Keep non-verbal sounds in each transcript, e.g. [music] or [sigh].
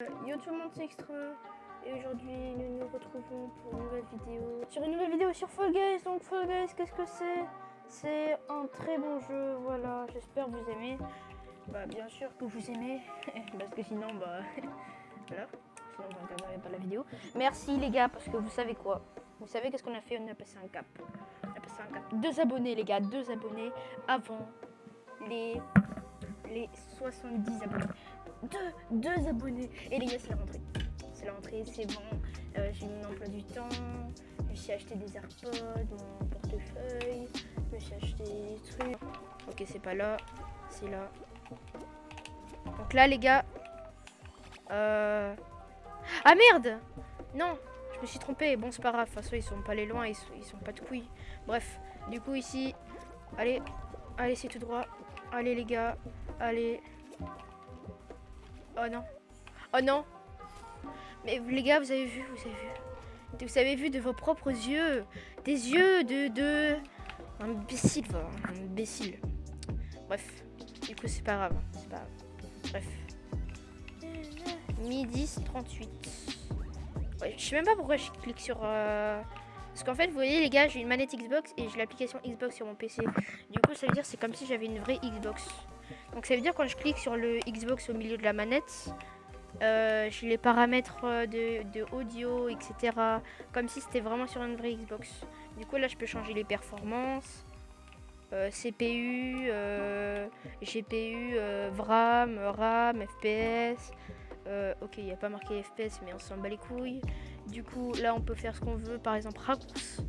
Yo tout le monde, c'est Extra. Et aujourd'hui, nous nous retrouvons pour une nouvelle vidéo. Sur une nouvelle vidéo sur Fall Guys. Donc, Fall Guys, qu'est-ce que c'est? C'est un très bon jeu. Voilà, j'espère que vous aimez. Bah, bien sûr que vous aimez. [laughs] parce que sinon, bah. [laughs] voilà. Sinon, vous regarderez pas la vidéo. Merci les gars, parce que vous savez quoi? Vous savez qu'est-ce qu'on a fait? On a passé un cap. On a passé un cap. Deux abonnés, les gars. Deux abonnés avant les, les 70 abonnés deux, deux abonnés. Et les gars, c'est la rentrée. C'est la rentrée, c'est bon. Euh, j'ai mon emploi du temps. Je me suis acheté des AirPods, mon portefeuille. Je me suis acheté des trucs. Ok, c'est pas là. C'est là. Donc là, les gars. Euh... Ah merde Non je me suis trompé. Bon, c'est pas grave. De toute façon, ils sont pas les loin. Ils sont pas de couilles. Bref. Du coup, ici. Allez. Allez, c'est tout droit. Allez, les gars. Allez. Oh non. Oh non. Mais les gars, vous avez vu, vous avez vu. Vous avez vu de vos propres yeux. Des yeux de... de... Imbécile, voilà. Imbécile. Bref. Du coup, c'est pas grave. C'est pas grave. Bref. Midi 38. Ouais, je sais même pas pourquoi je clique sur... Euh... Parce qu'en fait, vous voyez les gars, j'ai une manette Xbox et j'ai l'application Xbox sur mon PC. Du coup, ça veut dire c'est comme si j'avais une vraie Xbox. Donc ça veut dire quand je clique sur le Xbox au milieu de la manette, euh, j'ai les paramètres euh, de, audio, etc. Comme si c'était vraiment sur une vraie Xbox. Du coup là je peux changer les performances. Euh, CPU, GPU, VRAM, RAM, FPS. ok, il n'y a pas marqué FPS, mais on s'en bat les couilles. Du coup, là, on peut faire ce qu'on veut. Par exemple, raccourci.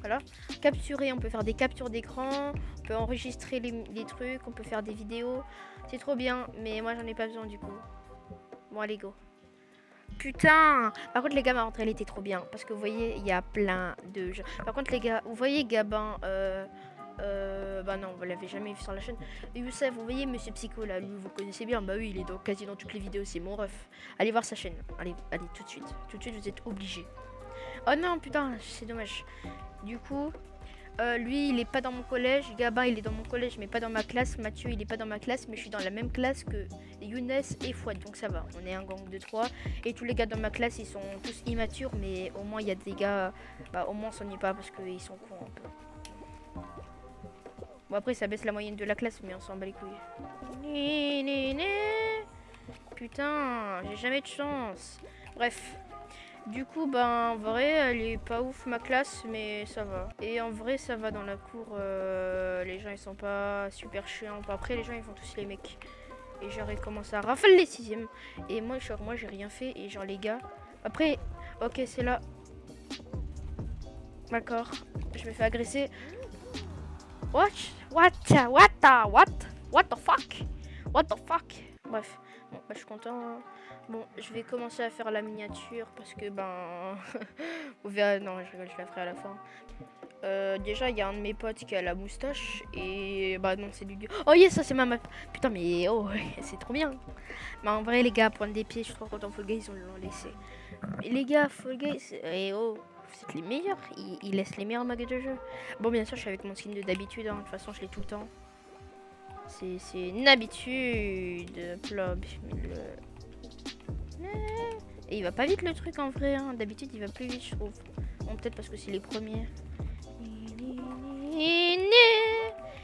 Voilà. Capturer, on peut faire des captures d'écran peut enregistrer les, trucs, on peut faire des vidéos. C'est trop bien, mais moi j'en ai pas besoin du coup. Bon, allez, go. Putain Par contre, les gars, ma rentrée, elle était trop bien. Parce que vous voyez, il y a plein de jeux. Par contre, les gars, vous voyez Gabin euh, euh, bah non, vous l'avez jamais vu sur la chaîne. Youssef, vous voyez Monsieur Psycho là, lui vous connaissez bien. Bah oui, il est dans, quasi dans toutes les vidéos, c'est mon ref. Allez voir sa chaîne. Allez, allez tout de suite. Tout de suite, vous êtes obligés. Oh non, putain, c'est dommage. Du coup, euh, lui, il est pas dans mon collège. Gabin, il est dans mon collège, mais pas dans ma classe. Mathieu, il est pas dans ma classe, mais je suis dans la même classe que Younes et Fouad. Donc ça va, on est un gang de trois. Et tous les gars dans ma classe, ils sont tous immatures, mais au moins, il y a des gars. Bah, au moins, on s'ennuie pas parce qu'ils sont cons un peu. Bon, après, ça baisse la moyenne de la classe, mais on s'en bat les couilles. Putain, j'ai jamais de chance. Bref. Du coup, ben, en vrai, elle est pas ouf ma classe, mais ça va. Et en vrai, ça va dans la cour. Euh, les gens, ils sont pas super chiants. Après, les gens, ils font tous les mecs. Et genre, ils commencent à rafale les sixièmes. Et moi, genre, moi, j'ai rien fait. Et genre, les gars. Après, ok, c'est là. D'accord. Je me fais agresser. What? What? What? What? What the fuck? What the fuck? Bref. Bon, bah, je suis content. Hein. Bon, je vais commencer à faire la miniature parce que, ben... [laughs] vous verrez... Non, je rigole, je la ferai à la fin. Euh, déjà, il y a un de mes potes qui a la moustache et... Bah non, c'est du... Oh yes, ça c'est ma meuf Putain, mais oh, [laughs] c'est trop bien. Mais en vrai, les gars, prendre des pieds, je suis trop content. Fall Guys, on l'ont laissé. Les gars, Fall Guys... Et oh, c'est les meilleurs. Ils, laissent les meilleurs mags de jeu. Bon, bien sûr, je suis avec mon skin de d'habitude. Hein. De toute façon, je l'ai tout le temps. C'est une habitude. Plob. Et il va pas vite le truc en vrai. Hein. D'habitude, il va plus vite, je trouve. Bon, peut-être parce que c'est les premiers.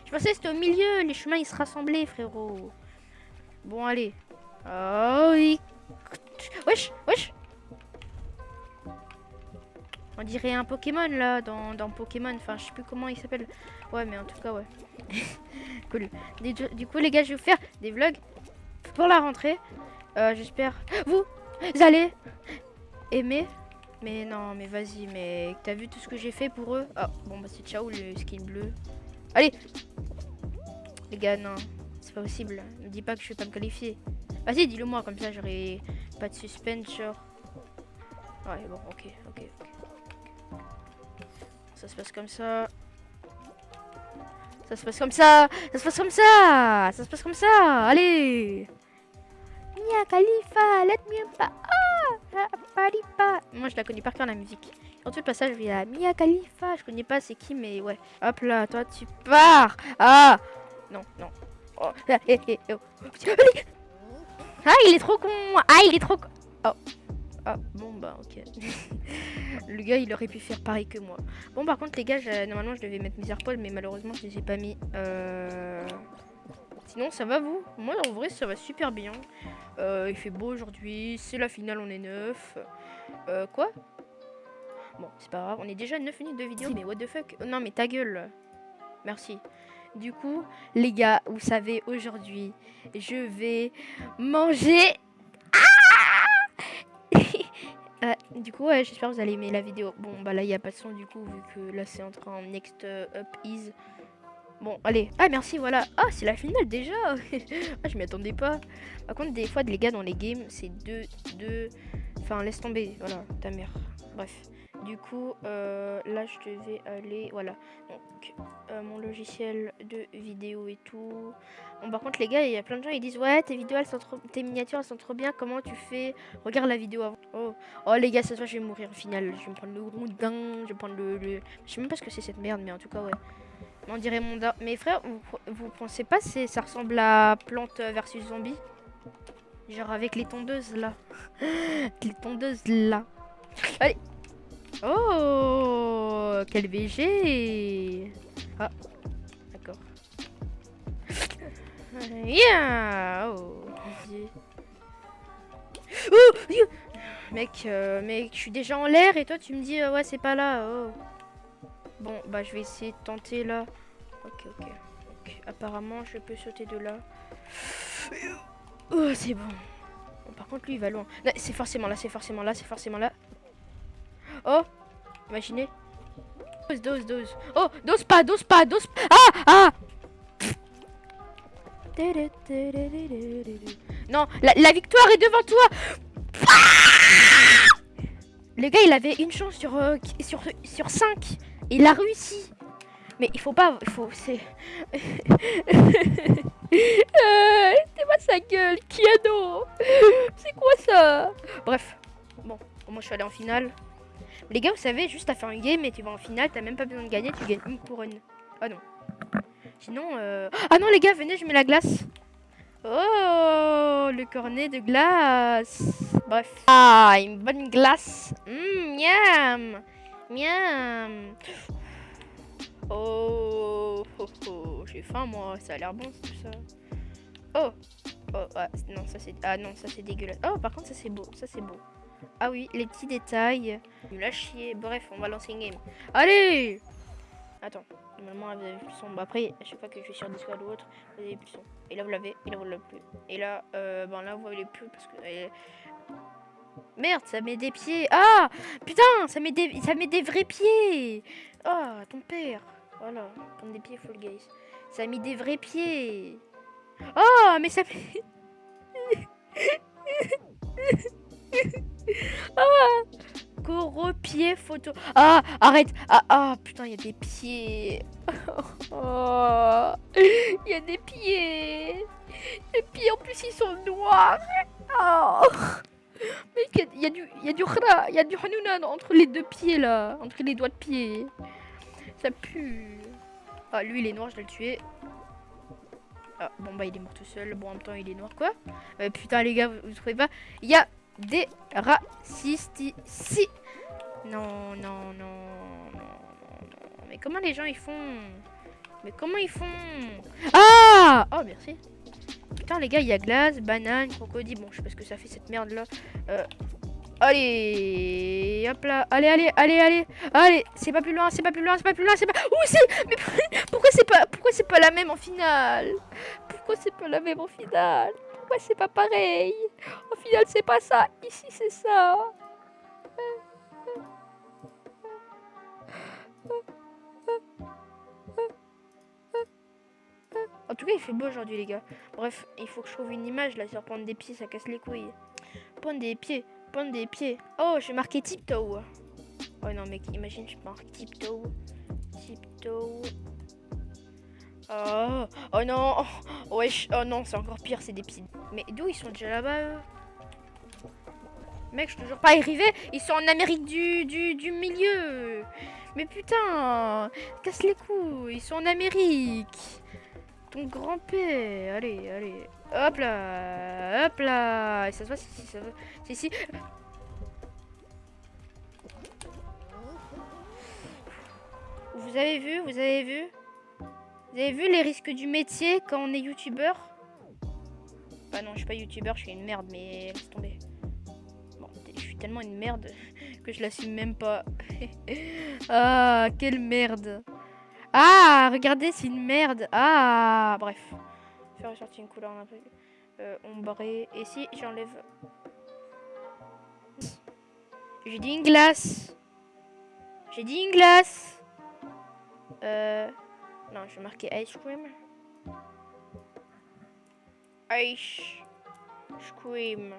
Je pensais que c'était au milieu. Les chemins, ils se rassemblaient, frérot. Bon, allez. Oh, oui. Wesh, wesh. On dirait un Pokémon là dans, dans Pokémon. Enfin, je sais plus comment il s'appelle. Ouais, mais en tout cas, ouais. [laughs] cool. Du, coup, les gars, je vais vous faire des vlogs pour la rentrée. Euh, J'espère. Vous, allez aimer. Mais non, mais vas-y, mais t'as vu tout ce que j'ai fait pour eux? Ah, bon, bah c'est ciao le skin bleu. Allez Les gars, non. C'est pas possible. Ne dis pas que je vais pas me qualifier. Vas-y, dis-le moi, comme ça j'aurai pas de suspense, genre. Ouais, bon, ok, ok, ok. Ça se passe comme ça. Ça se passe comme ça. Ça se passe comme ça. Ça se passe comme ça. Allez. Mia Khalifa, let me pas. Ah, Moi, je la connais par cœur la musique. En tout le passage, je vais à Mia Khalifa. Je connais pas c'est qui, mais ouais. Hop là, toi, tu pars. Ah. Non, non. Oh. Eh, eh, oh. Ah, il est trop con Ah, il est trop con Oh. Ah, bon bah ok. [laughs] le gars il aurait pu faire pareil que moi. Bon par contre les gars, normalement je devais mettre mes AirPods mais malheureusement je les ai pas mis. Euh... Sinon ça va vous? Moi en vrai ça va super bien. Euh, il fait beau aujourd'hui, c'est la finale, on est neuf. Euh, quoi? Bon, c'est pas grave, on est déjà 9 minutes de vidéo. Mais what the fuck? Non mais ta gueule. Merci. Du coup, les gars, vous savez, aujourd'hui, je vais manger... Ah [laughs] euh, du coup, ouais, j'espère que vous allez aimer la vidéo. Bon, bah là, il n'y a pas de son, du coup, vu que là, c'est en train next up is... Bon, allez. Ah, merci, voilà. Ah, c'est la finale, déjà [laughs] Ah, je m'y attendais pas. Par contre, des fois, les gars, dans les games, c'est deux... deux... Enfin, laisse tomber. Voilà, ta mère. Bref. Du coup, euh, là, je devais aller... Voilà. Donc, euh, mon logiciel de vidéo et tout. Bon, par contre, les gars, il y a plein de gens, ils disent... Ouais, tes vidéos, elles sont trop... Tes miniatures, elles sont trop bien. Comment tu fais? Regarde la vidéo avant. Oh, oh les gars, se voit, je vais mourir au final. Je vais me prendre le rondin. Je vais prendre le, le... Je sais même pas ce que c'est cette merde, mais en tout cas, ouais. On dirait mon... Mes frères, vous, vous pensez pas ça ressemble à Plante versus Zombie? Genre avec les tondeuses, là. [laughs] les tondeuses, là. Allez Oh Quel VG Ah, d'accord. [laughs] Yeah oh. oh Mec, euh, je suis déjà en l'air et toi tu me dis euh, ouais c'est pas là. Oh. Bon, bah je vais essayer de tenter là. Ok, ok. Donc, apparemment je peux sauter de là. Oh, c'est bon. bon. Par contre lui il va loin. C'est forcément là, c'est forcément là, c'est forcément là. Oh Imaginez. Dose, dose, dose. Oh Dose pas, dose pas, dose pas. Ah Ah Non, la, victoire est devant toi Le gars, il avait une chance sur, euh, sur, sur 5. Il a réussi. Mais il faut pas... Il faut... C'est... [laughs] euh, c'est sa gueule. Kiano C'est quoi ça? Bref. Bon, moi je suis allé en finale. Les gars, vous savez, juste à faire une game et tu vas en finale, t'as même pas besoin de gagner, tu gagnes une couronne. Ah non. Sinon, euh... Ah non, les gars, venez, je mets la glace. Oh, le cornet de glace. Bref. Ah, une bonne glace. Mmm, miam. Miam. Oh, oh, oh. j'ai faim, moi. Ça a l'air bon, tout ça. Oh. Oh, ah, non, ça c'est... Ah non, ça c'est dégueulasse. Oh, par contre, ça c'est beau. Ça c'est beau. Ah oui, les petits détails. Il chier. Bref, on va lancer une game. Allez Attends, normalement vous avez plus son. Bah, après, à chaque fois que je suis sur Discord ou autre, vous avez plus son. Et là vous l'avez, et là vous l'avez plus. Et là, euh, ben là vous l'avez plus parce que. Merde, ça met des pieds. Ah Putain, ça met des, ça met des vrais pieds. Ah, ton père. Voilà, comme des pieds full guys. Ça mis des vrais pieds. Oh, mais ça fait... [laughs] ah Gros pied photo. Ah, arrête. Ah, ah, putain, il y a des pieds. [laughs] Oh, il y a des pieds. Les pieds, en plus, ils sont noirs. Oh. Y, a du, y a du il y a du hanunan entre les deux pieds là, entre les doigts de pied. Ça pue. Ah, lui, il est noir, je vais le tuer. Ah, bon, bah, il est mort tout seul. Bon, en même temps, il est noir, quoi. Euh, putain, les gars, vous, vous trouvez pas? Il y a des racistes ici. Non, non, non, non, non, Mais comment les gens ils font? Mais comment ils font? Ah Oh, merci. Putain, les gars, il y a glace, banane, crocodile. Bon, je sais pas ce que ça fait cette merde là. Euh, allez, hop là. Allez, allez, allez, allez. Allez, c'est pas plus loin, c'est pas plus loin, c'est pas plus loin, c'est pas. Où c'est Mais pourquoi c'est pas pourquoi c'est pas la même en finale? Pourquoi c'est pas la même en finale? Pourquoi c'est pas pareil? Au final, c'est pas ça. Ici, c'est ça. En tout cas, il fait beau aujourd'hui, les gars. Bref, il faut que je trouve une image là sur prendre des pieds, ça casse les couilles. Prendre des pieds, des pieds. Oh, j'ai marqué tiptoe. Oh non, mec, imagine, je marque tiptoe. Tiptoe. Oh, oh non, oh, wesh, oh non, c'est encore pire, c'est des pieds. Mais d'où ils sont déjà là-bas Mec, je suis toujours pas arrivé, ils sont en Amérique du, du, du milieu. Mais putain, casse les couilles, ils sont en Amérique. Grand-père. Allez, allez. Hop là. Hop là. Et ça se voit, si, ça se. Si. Vous avez vu, vous avez vu? Vous avez vu les risques du métier quand on est youtubeur? Bah non, je suis pas youtubeur, je suis une merde, mais laisse tomber. Je suis tellement une merde [laughs] que je l'assume même pas. [laughs] ah, quelle merde. Ah, regardez, c'est une merde. Ah, bref. Faire ressortir une couleur un peu euh, ombrée. Et si j'enlève... J'ai dit une glace. J'ai dit une glace. Euh... Non, je vais marquer ice cream. Ice cream.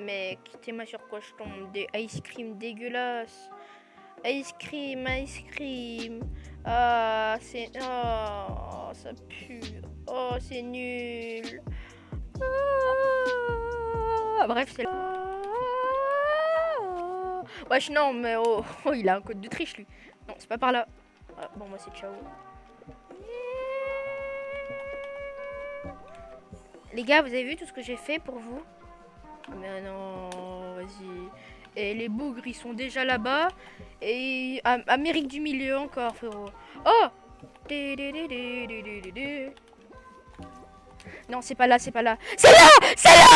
Mec, t'es sur quoi je tombe Des ice cream dégueulasses. Ice cream, ice cream. Ah, c'est... Oh, ça pue. Oh, c'est nul. Ah, bref, c'est... Wesh, non, mais oh, [laughs] oh, il a un code de triche, lui. Non, c'est pas par là. Ah, bon, moi, c'est ciao. Les gars, vous avez vu tout ce que j'ai fait pour vous? Mais non, vas-y. Et les bougres, ils sont déjà là-bas. Et Amérique du Milieu encore, frérot. Oh Non, c'est pas là, c'est pas là. C'est là C'est là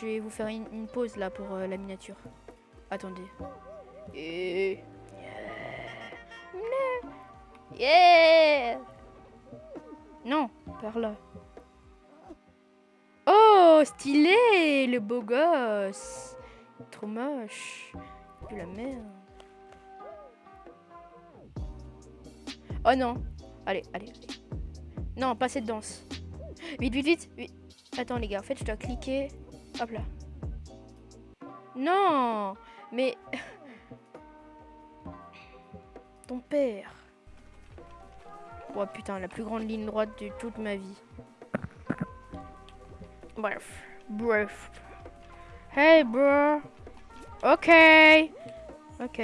je vais vous faire une, pause là pour euh, la miniature. Attendez. Yeah. Non, par là. Oh, stylé, le beau gosse. Trop moche. De la merde. Oh non. Allez, allez. Non, pas cette danse. Vite, vite. vite. Attends les gars, en fait je dois cliquer. Hop là. Non Mais... [laughs] Ton père. Oh putain, la plus grande ligne droite de toute ma vie. Bref. Bref. Hey bro. Ok. Ok.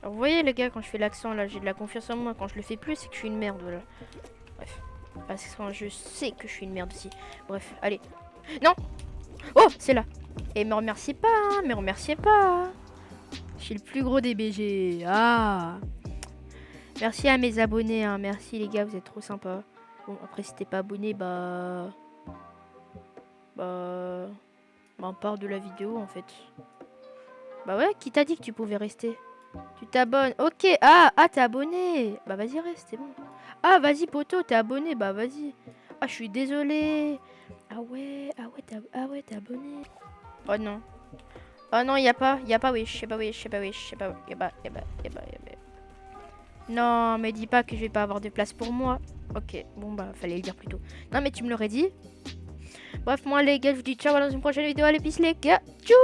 Alors, vous voyez les gars, quand je fais l'accent là, j'ai de la confiance en moi. Quand je le fais plus, c'est que je suis une merde. Voilà. Parce que je sais que je suis une merde aussi. Bref, allez. Non Oh, c'est là. Et me remerciez pas, hein, me remerciez pas. Je suis le plus gros des BG. Ah Merci à mes abonnés, hein. merci les gars, vous êtes trop sympas. Bon, après si t'es pas abonné, bah... Bah... Bah on part de la vidéo en fait. Bah ouais, qui t'a dit que tu pouvais rester? Tu t'abonnes. Ok, ah, ah t'es abonné. Bah vas-y reste, bon. Ah, vas-y, poteau, t'es abonné. Bah, vas-y. Ah, je suis désolé. Ah ouais, ah ouais, t'es ah ouais, abonné. Oh non. Oh non, y a pas, y a pas wish, y a pas wish, y a pas wish, y a pas, y a pas, y a pas, y a pas, y pas. Non, mais dis pas que je vais pas avoir de place pour moi. Ok, bon bah, fallait le dire plus tôt. Non, mais tu me l'aurais dit. Bref, moi les gars, je vous dis ciao dans une prochaine vidéo. Allez, peace les gars. Tchou